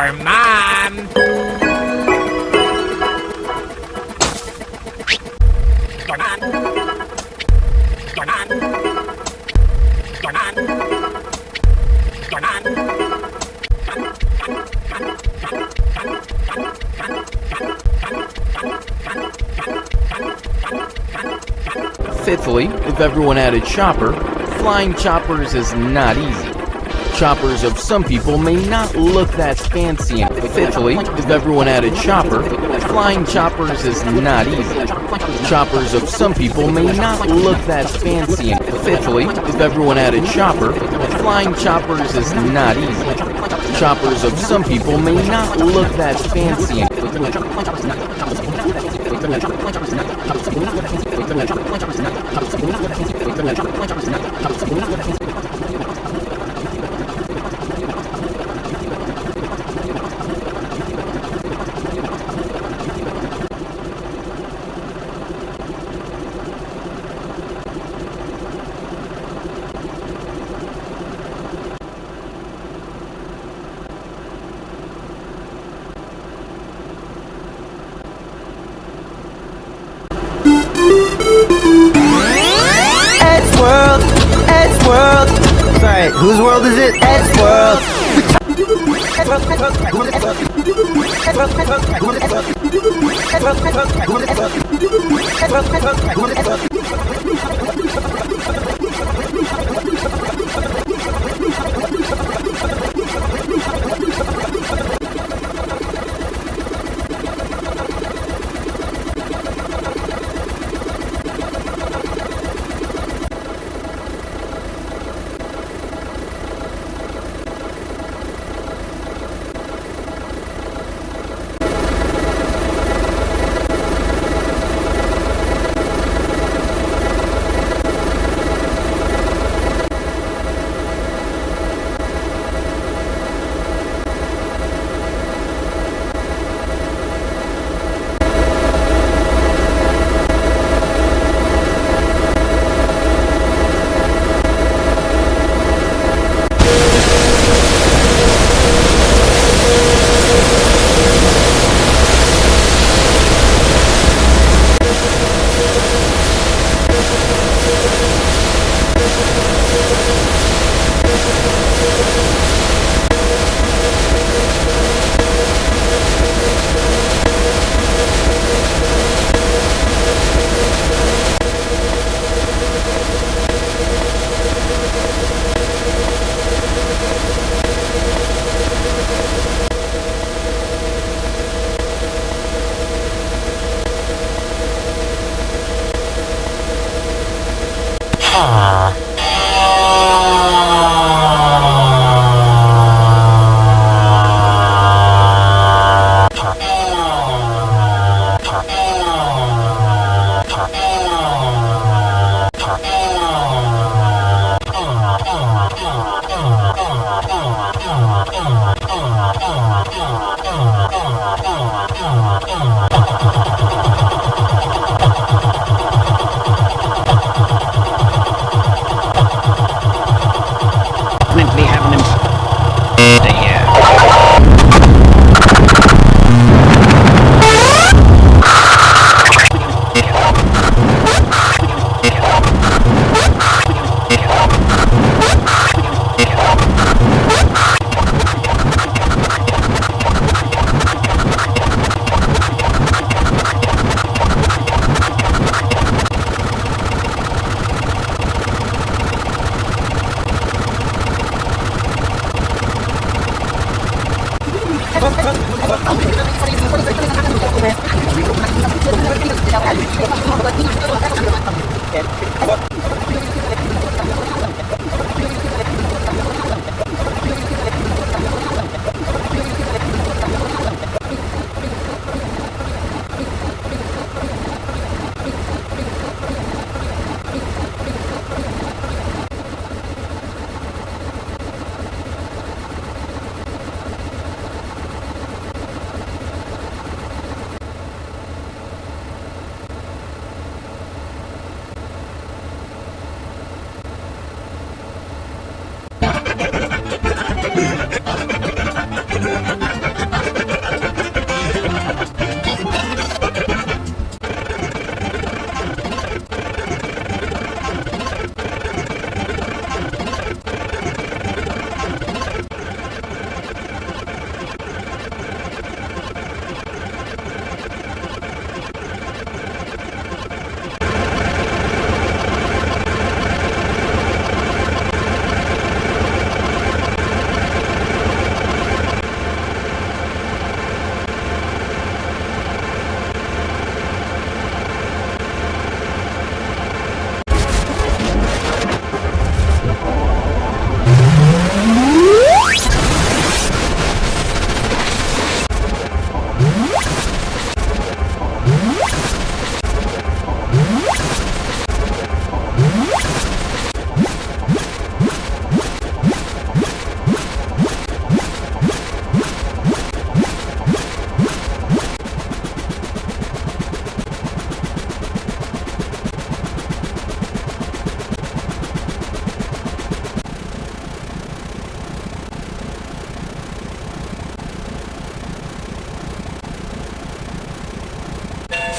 Your mom. Fifthly, if everyone added chopper, flying choppers is not easy. Choppers of some people may not look that fancy. And fifthly, if everyone had a chopper, flying choppers is not easy. Choppers of some people may not look that fancy. And fifthly, if everyone had a chopper, flying choppers is not easy. Choppers of some people may not look that fancy. Ed's world is it? World. Definitely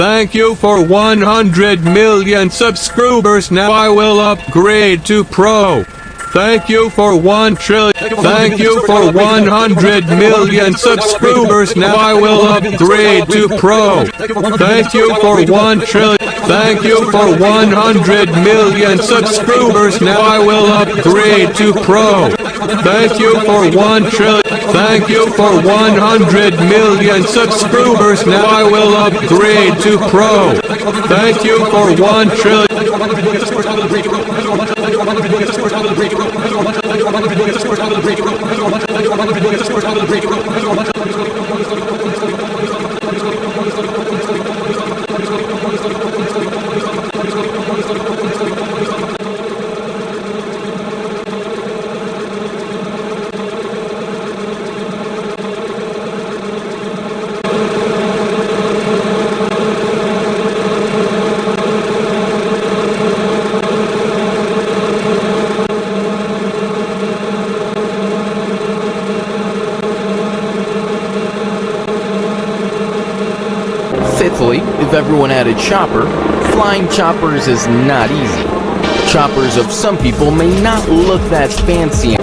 Thank you for 100 million subscribers. Now I will upgrade to Pro. Thank you for 1 trillion. Thank you for 100 million subscribers. Now I will upgrade to Pro. Thank you for 1 trillion. Thank you for 100 million subscribers. Now I will upgrade to Pro. Thank you for 1 trillion. Thank you for 100 million subscribers. Now I will upgrade to Pro. Thank you for 1 trillion. Fifthly, if everyone had a chopper, flying choppers is not easy. Choppers of some people may not look that fancy.